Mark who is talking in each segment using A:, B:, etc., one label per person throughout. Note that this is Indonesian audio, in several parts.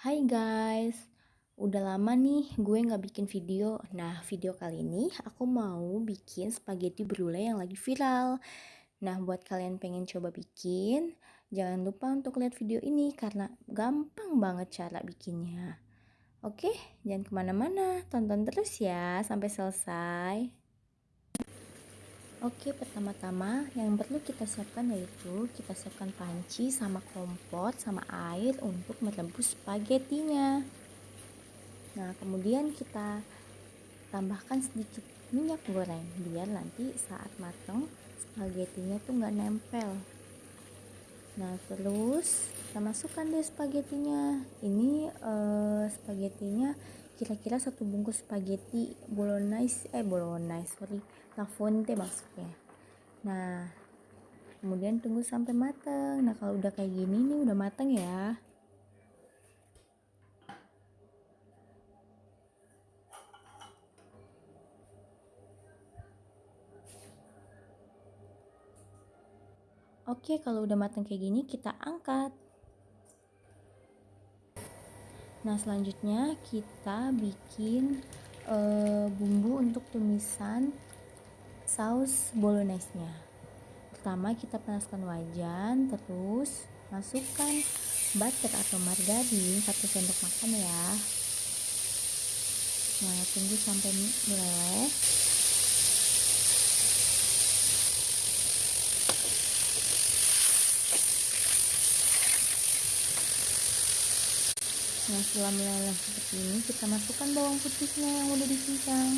A: Hai guys, udah lama nih gue nggak bikin video. Nah, video kali ini aku mau bikin spaghetti brulee yang lagi viral. Nah, buat kalian pengen coba bikin, jangan lupa untuk lihat video ini karena gampang banget cara bikinnya. Oke, jangan ke mana-mana, tonton terus ya sampai selesai. Oke, pertama-tama yang perlu kita siapkan yaitu kita siapkan panci sama kompor sama air untuk merebus spagettinya. Nah, kemudian kita tambahkan sedikit minyak goreng biar nanti saat matang spagettinya tuh nggak nempel. Nah, terus kita masukkan deh spagettinya. Ini uh, spagettinya kira-kira satu bungkus spaghetti bolognese eh bolognese sorry la fonte maksudnya. Nah kemudian tunggu sampai matang nah kalau udah kayak gini nih udah matang ya. Oke, kalau udah matang kayak gini, kita angkat. Nah, selanjutnya kita bikin e, bumbu untuk tumisan saus bolognese-nya. Pertama kita panaskan wajan, terus masukkan butter atau margarin 1 sendok makan ya. Nah, tunggu sampai meleleh. Nah setelah meleleh seperti ini kita masukkan bawang putihnya yang udah dicincang.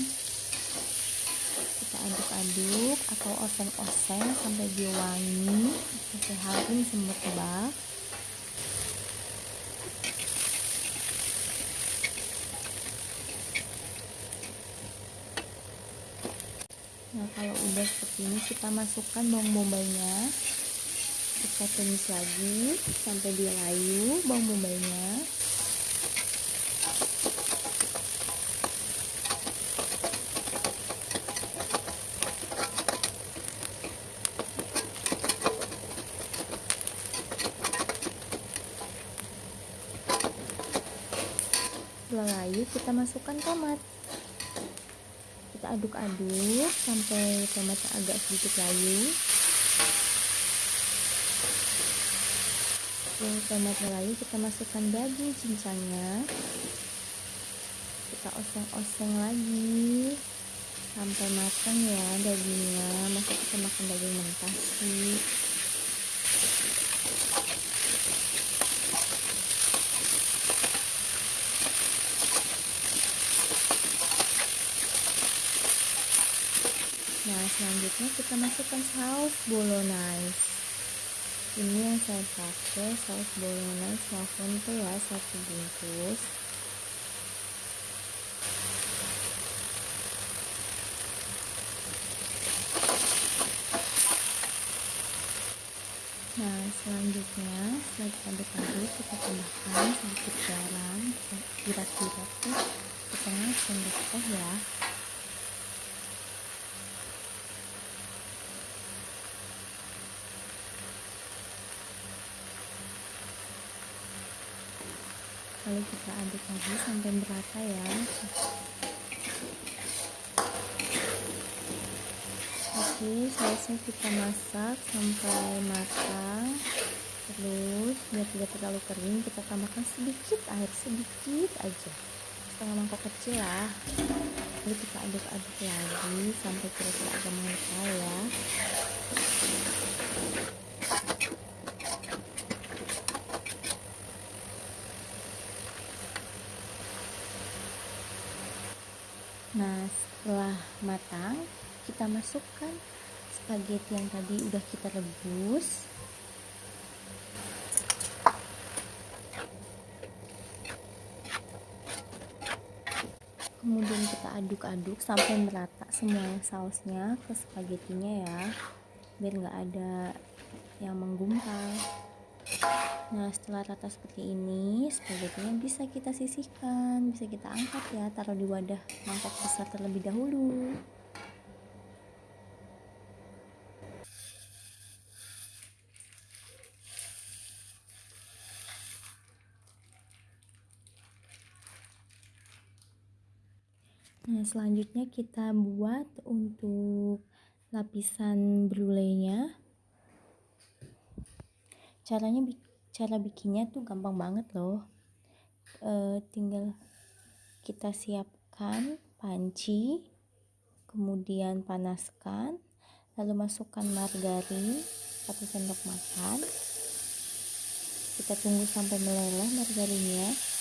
A: Kita aduk-aduk atau oseng-oseng sampai dia wangi, sampai harum semerbak. Nah kalau udah seperti ini kita masukkan bawang bombaynya kita tumis lagi sampai dia layu bawang bombaynya layu kita masukkan tomat. Kita aduk-aduk sampai tomatnya agak sedikit layu. Setelah tomatnya layu kita masukkan daging cincangnya. Kita oseng-oseng lagi sampai matang ya dagingnya. Masa kita makan daging mentah sih selanjutnya kita masukkan saus bolognese ini yang saya pakai saus bolognese lavonte ya satu bungkus Nah, selanjutnya setelah kita aduk-aduk, kita tambahkan sedikit garam, kira-kira tuh setengah sendok teh ya. Lalu kita aduk lagi sampai merata ya. Oke selesai kita masak sampai matang terus biar tidak terlalu kering kita tambahkan sedikit air sedikit aja. Setengah mangkok kecil lah. Lalu kita aduk-aduk lagi sampai kira-kira agak mengental ya Nah, setelah matang, kita masukkan spaghetti yang tadi udah kita rebus. Kemudian kita aduk-aduk sampai merata semua sausnya ke spagettinya ya, biar nggak ada yang menggumpal. Nah setelah rata seperti ini spagettinya bisa kita sisihkan bisa kita angkat ya taruh di wadah mangkok besar terlebih dahulu Nah, selanjutnya kita buat untuk lapisan brulenya. Caranya cara bikinnya tuh gampang banget loh. E, tinggal kita siapkan panci, kemudian panaskan, lalu masukkan margarin satu sendok makan. Kita tunggu sampai meleleh margarinnya.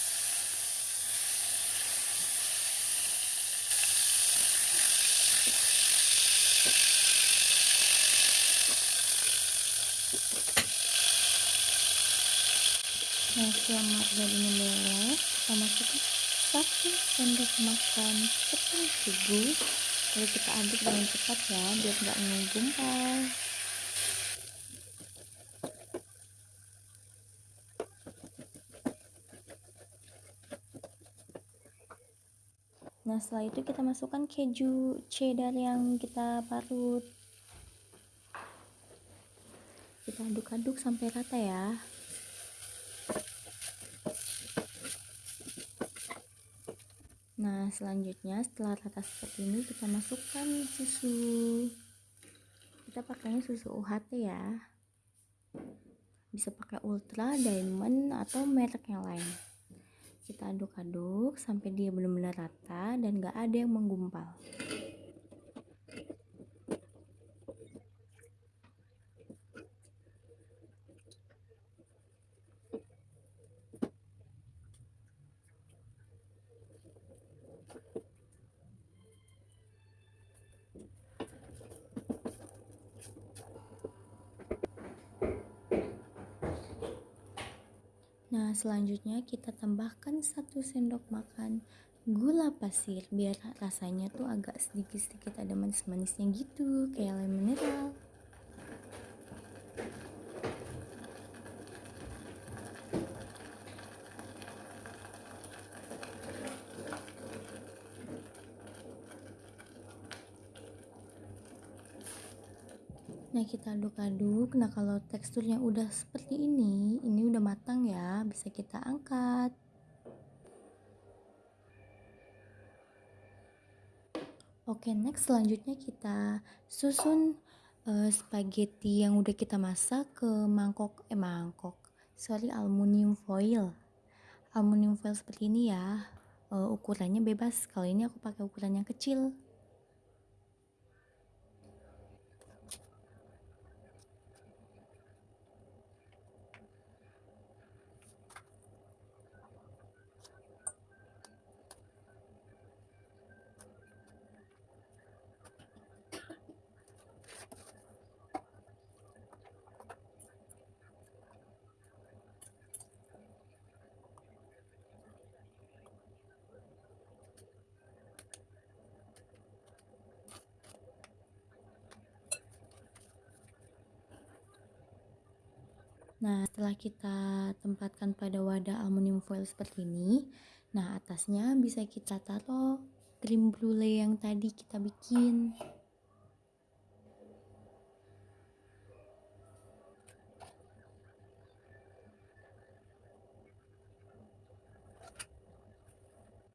A: Nah, setelah meleleh, kita masukkan satu sendok makan tepung terigu. Lalu kita aduk dengan cepat ya biar nggak menggumpal nah setelah itu kita masukkan keju cheddar yang kita parut. Kita aduk-aduk sampai rata ya Nah, selanjutnya setelah rata seperti ini kita masukkan susu. Kita pakainya susu UHT ya. Bisa pakai Ultra, Diamond atau merek yang lain. Kita aduk-aduk sampai dia benar-benar rata dan gak ada yang menggumpal. Nah, selanjutnya kita tambahkan satu sendok makan gula pasir biar rasanya tuh agak sedikit-sedikit ada manis-manisnya gitu, kayak lemon mineral. Nah kita aduk-aduk. Nah kalau teksturnya udah seperti ini Ini udah matang ya Bisa kita angkat. Oke next selanjutnya kita susun uh, spaghetti yang udah kita masak ke mangkok Eh mangkok Sorry aluminium foil. Aluminium foil seperti ini ya. Uh, Ukurannya bebas. Kalau ini aku pakai ukuran yang kecil Nah, setelah kita tempatkan pada wadah aluminium foil seperti ini, nah atasnya bisa kita taruh krim brulee yang tadi kita bikin.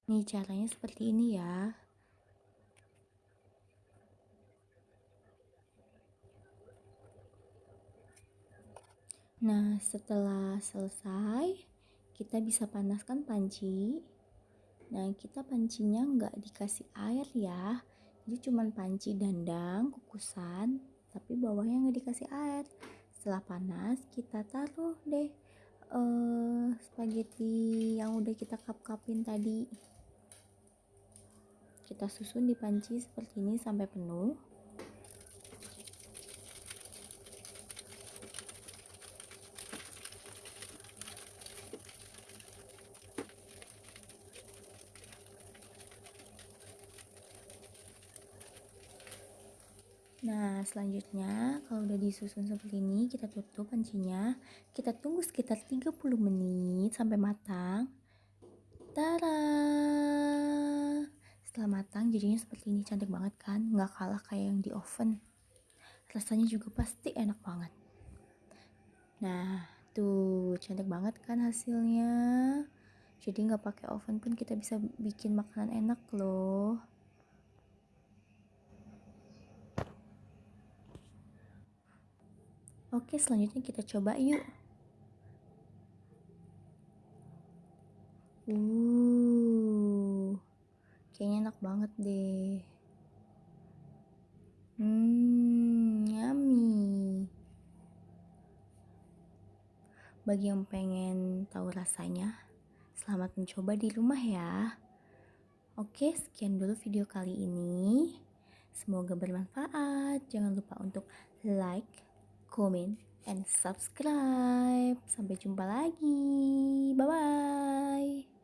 A: Nih caranya seperti ini ya. Nah, setelah selesai, kita bisa panaskan panci. Nah, kita pancinya nggak dikasih air ya. Jadi cuma panci dandang, kukusan, tapi bawahnya nggak dikasih air. Setelah panas, kita taruh deh uh, spaghetti yang udah kita kap-kapin tadi. Kita susun di panci seperti ini sampai penuh. Nah, selanjutnya kalau udah disusun seperti ini, kita tutup pancinya. Kita tunggu sekitar 30 menit sampai matang. Tada! Setelah matang jadinya seperti ini cantik banget kan? Nggak kalah kayak yang di oven. Rasanya juga pasti enak banget. Nah, tuh cantik banget kan hasilnya. Jadi nggak pakai oven pun kita bisa bikin makanan enak loh. Oke, selanjutnya kita coba yuk. Uh, kayaknya enak banget deh. Hmm, yummy. Bagi yang pengen tahu rasanya, selamat mencoba di rumah ya. Oke, sekian dulu video kali ini. Semoga bermanfaat. Jangan lupa untuk like, comment, and subscribe. Sampai jumpa lagi. Bye bye.